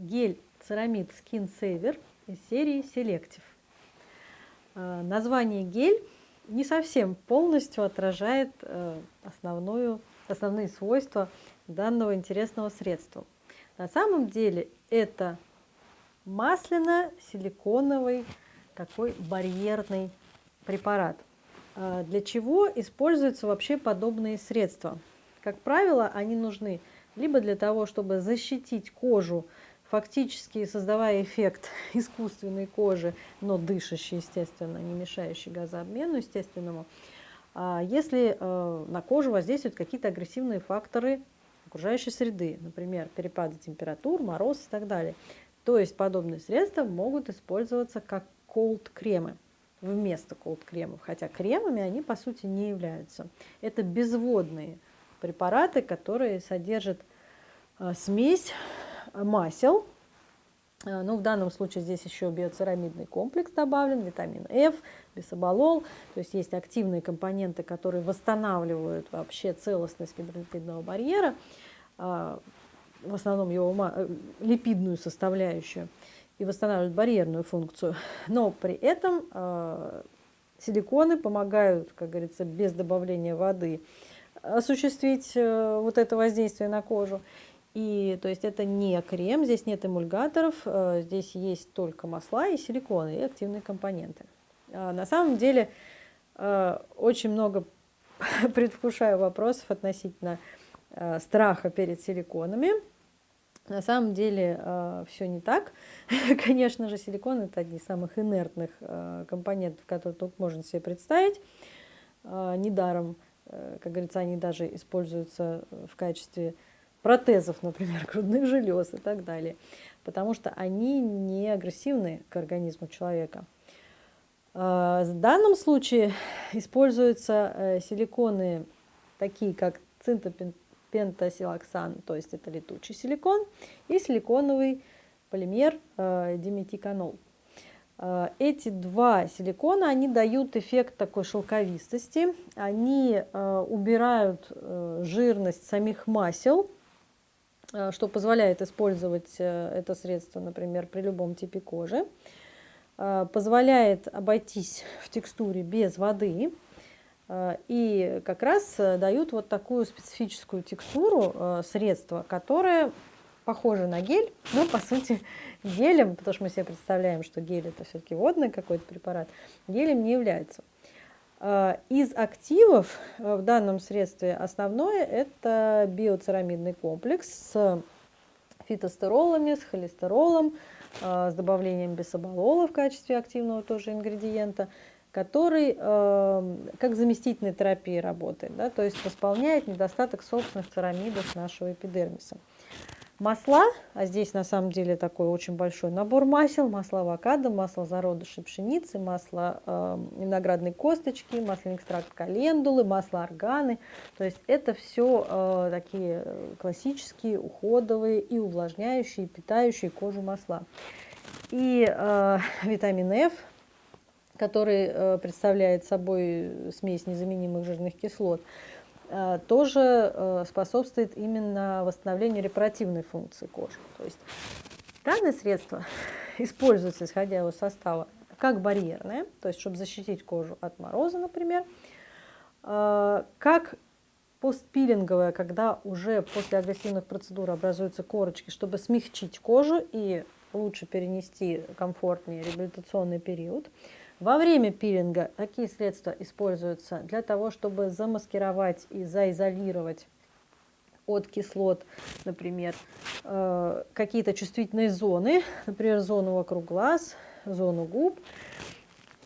гель Ceramid Skin Saver из серии Selective. Э, название гель не совсем полностью отражает э, основную, основные свойства данного интересного средства. На самом деле это масляно-силиконовый такой барьерный препарат. Э, для чего используются вообще подобные средства? Как правило, они нужны либо для того, чтобы защитить кожу фактически создавая эффект искусственной кожи, но дышащей, естественно, не мешающей газообмену естественному, а если э, на кожу воздействуют какие-то агрессивные факторы окружающей среды, например, перепады температур, мороз и так далее. То есть подобные средства могут использоваться как колд-кремы вместо колд-кремов, хотя кремами они по сути не являются. Это безводные препараты, которые содержат э, смесь масел. Э, ну, в данном случае здесь еще биоцерамидный комплекс добавлен, витамин F, бисоболол. То есть есть активные компоненты, которые восстанавливают вообще целостность гидролипидного барьера, э, в основном его э, липидную составляющую, и восстанавливают барьерную функцию. Но при этом силиконы помогают, как говорится, без добавления воды осуществить вот это воздействие на кожу. И то есть это не крем, здесь нет эмульгаторов, э, здесь есть только масла и силиконы, и активные компоненты. А на самом деле э, очень много предвкушаю вопросов относительно э, страха перед силиконами. На самом деле все не так. Конечно же, силикон это одни из самых инертных компонентов, которые только можно себе представить. Недаром, как говорится, они даже используются в качестве протезов, например, грудных желез и так далее, потому что они не агрессивны к организму человека. А, в данном случае используются э, силиконы такие, как цинтопентасилоксан, то есть это летучий силикон, и силиконовый полимер э, диметиканол. А, эти два силикона, они дают эффект такой шелковистости, они э, убирают жирность самих масел, что позволяет использовать э, это средство, например, при любом типе кожи. Э, позволяет обойтись в текстуре без воды. И как раз дают вот такую специфическую текстуру средства, которое похоже на гель, но по сути гелем, потому что мы себе представляем, что гель это все-таки водный какой-то препарат, гелем не является. Э, из активов э, в данном средстве основное это биоцерамидный комплекс с фитостеролами, с холестеролом, э, с добавлением бисоболола в качестве активного тоже ингредиента, который как заместительная терапия работает, да, то есть восполняет недостаток собственных церамидов нашего эпидермиса масла, а здесь на самом деле такой очень большой набор масел, масло авокадо, масло зародышей пшеницы, масло э, виноградной косточки, масляный экстракт календулы, масло органы. То есть это все э, такие классические, уходовые и увлажняющие, и питающие кожу масла. И э, витамин F, который э, представляет собой смесь незаменимых жирных кислот, Э, тоже э, способствует именно восстановлению репаративной функции кожи. То есть данное средство используется, исходя из состава, как барьерное, то есть чтобы защитить кожу от мороза, например, э, как постпилинговое, когда уже после агрессивных процедур образуются корочки, чтобы смягчить кожу и лучше перенести комфортнее реабилитационный период. Во время пилинга такие средства используются для того, чтобы замаскировать и заизолировать от кислот, например, э, какие-то чувствительные зоны, например, зону вокруг глаз, зону губ.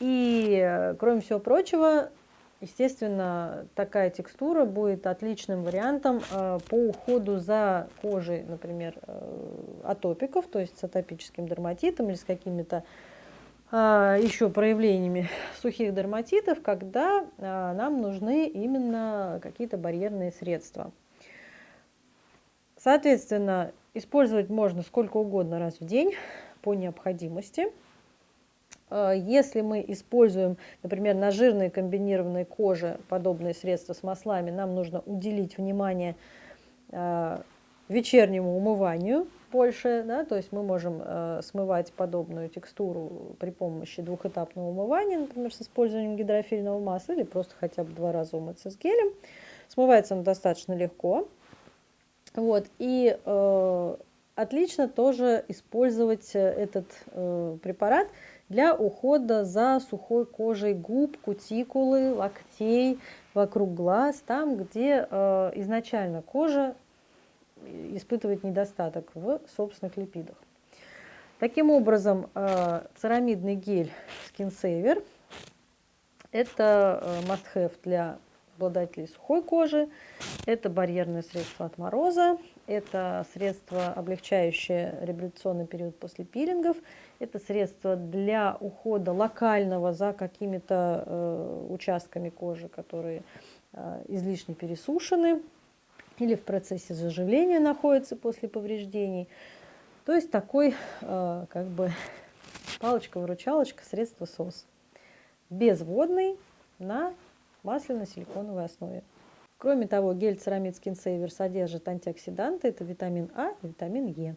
И, кроме всего прочего, естественно, такая текстура будет отличным вариантом э, по уходу за кожей, например, э, атопиков, то есть с атопическим дерматитом или с какими-то а, еще проявлениями сухих дерматитов, когда а, нам нужны именно какие-то барьерные средства. Соответственно, использовать можно сколько угодно раз в день по необходимости. А, если мы используем, например, на жирной комбинированной коже подобные средства с маслами, нам нужно уделить внимание вечернему умыванию больше, да, то есть мы можем э, смывать подобную текстуру при помощи двухэтапного умывания, например, с использованием гидрофильного масла или просто хотя бы два раза умыться с гелем. Смывается он достаточно легко. Вот, и э, отлично тоже использовать этот э, препарат для ухода за сухой кожей губ, кутикулы, локтей, вокруг глаз, там, где э, изначально кожа испытывает недостаток в собственных липидах. Таким образом, э, церамидный гель Skin Saver – это э, must-have для обладателей сухой кожи, это барьерное средство от мороза, это средство, облегчающее реабилитационный период после пилингов, это средство для ухода локального за какими-то э, участками кожи, которые э, излишне пересушены, или в процессе заживления находится после повреждений. То есть такой э, как бы палочка-выручалочка, средство СОС. Безводный на масляно-силиконовой основе. Кроме того, гель Ceramid Skin Saver содержит антиоксиданты, это витамин А и витамин Е.